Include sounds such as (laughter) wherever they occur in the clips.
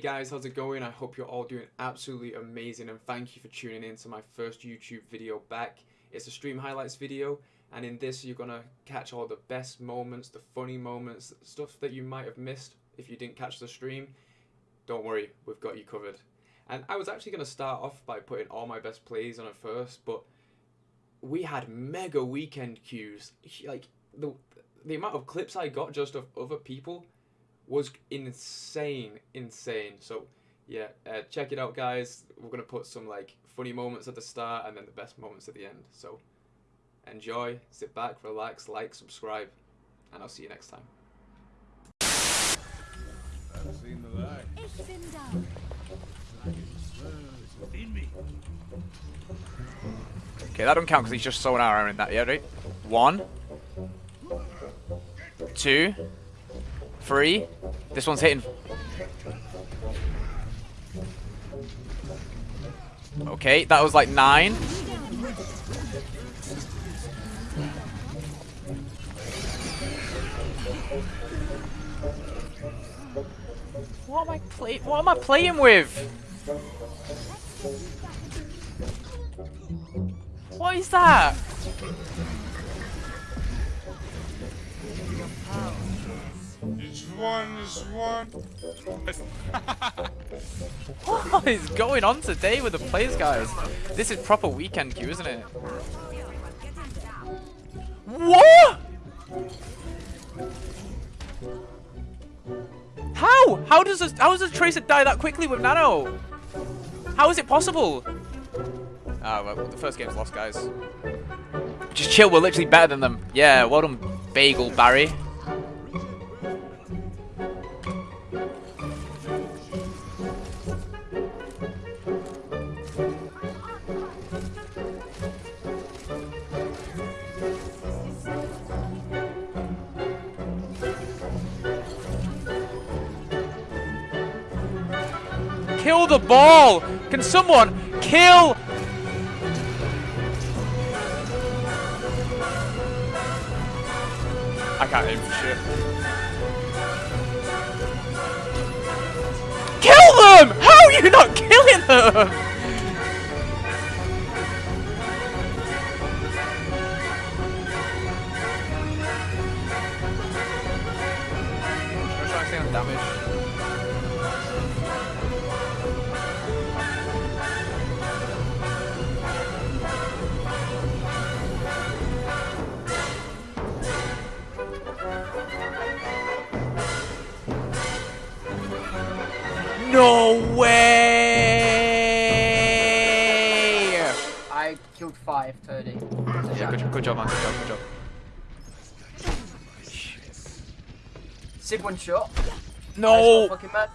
guys, how's it going? I hope you're all doing absolutely amazing and thank you for tuning in to my first YouTube video back. It's a stream highlights video and in this you're gonna catch all the best moments, the funny moments, stuff that you might have missed if you didn't catch the stream. Don't worry, we've got you covered. And I was actually gonna start off by putting all my best plays on it first, but we had mega weekend queues. Like the the amount of clips I got just of other people was insane, insane. So yeah, uh, check it out, guys. We're gonna put some like funny moments at the start and then the best moments at the end. So enjoy, sit back, relax, like, subscribe, and I'll see you next time. I've seen the light. Okay, that don't count because he's just so an arrow in that, yeah, right? One. Two. Three. This one's hitting. Okay, that was like nine. What am I playing? What am I playing with? What is that? One. (laughs) What is going on today with the players, guys? This is proper weekend queue, isn't it? What? How? How does a, how does a Tracer die that quickly with Nano? How is it possible? Ah, well, the first game's lost, guys. Just chill, we're literally better than them. Yeah, well done, Bagel Barry. Kill the ball! Can someone kill? I can't aim for shit. Kill them! How are you not killing them? Stay on damage. No way! I killed five, 30. Yeah, good, good job, man. Good job, good job. Sig one shot. No! Fucking man.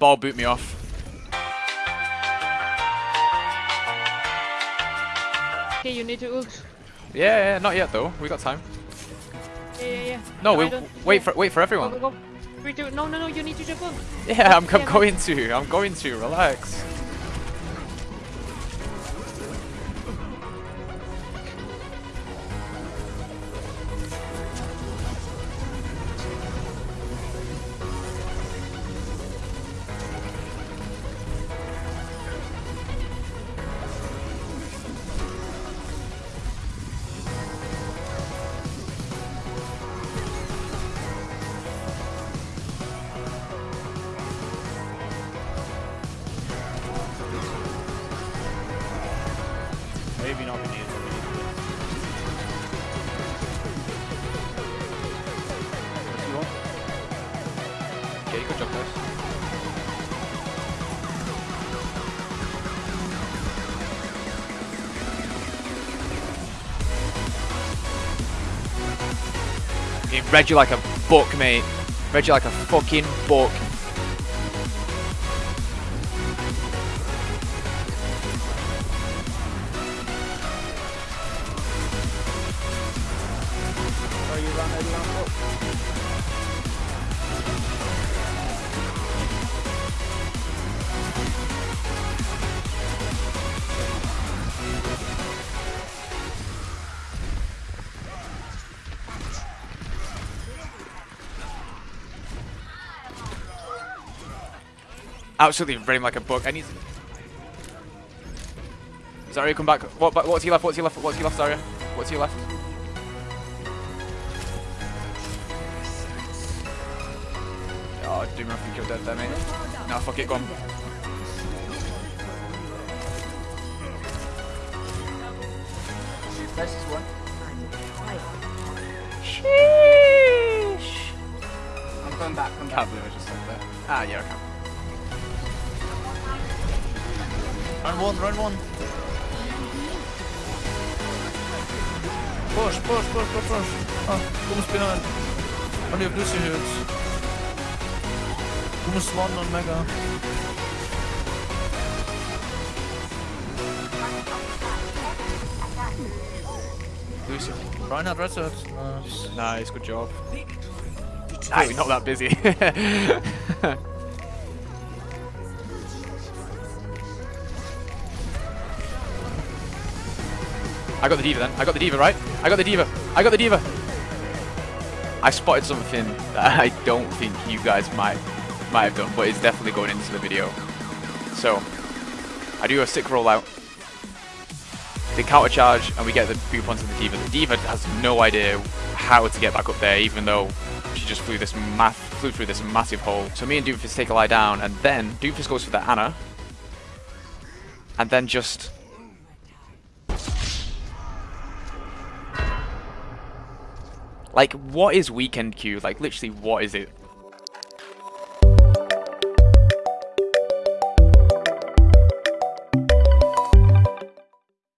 Ball boot me off. Okay, you need to ult. Yeah, yeah, not yet though. We got time. No, we wait for wait for everyone. go, go. Three, two, no, no, no, you need to jump on. Yeah, I'm, I'm going to. I'm going to. Relax. Read you like a book, mate. Read you like a fucking book. You Absolutely running like a book. I need to... Zarya, come back. What, what's he left? What's he left? What's he left, Zarya? What's he left? Oh, Doomer, I think you're dead there, mate. No, fuck it, go on. One. Sheesh. I'm coming back, come back. Can't believe I just said that. Ah, yeah, I can. Run one, run one. Push, push, push, push, push. Ah, du musst behind. Und ihr habt Lucy Hills. Du One und Mega. Lucy. Reinhardt Reset. Nice. Nice, good job. Ah, you're not that busy. (laughs) I got the D.Va then. I got the D.Va, right? I got the D.Va. I got the D.Va. I spotted something that (laughs) I don't think you guys might might have done, but it's definitely going into the video. So, I do a sick rollout. They counter charge and we get the boop onto the D.Va. The D.Va has no idea how to get back up there, even though she just flew this math flew through this massive hole. So me and Doofus take a lie down, and then Doofus goes for the Ana, and then just like what is weekend Q? Like literally, what is it?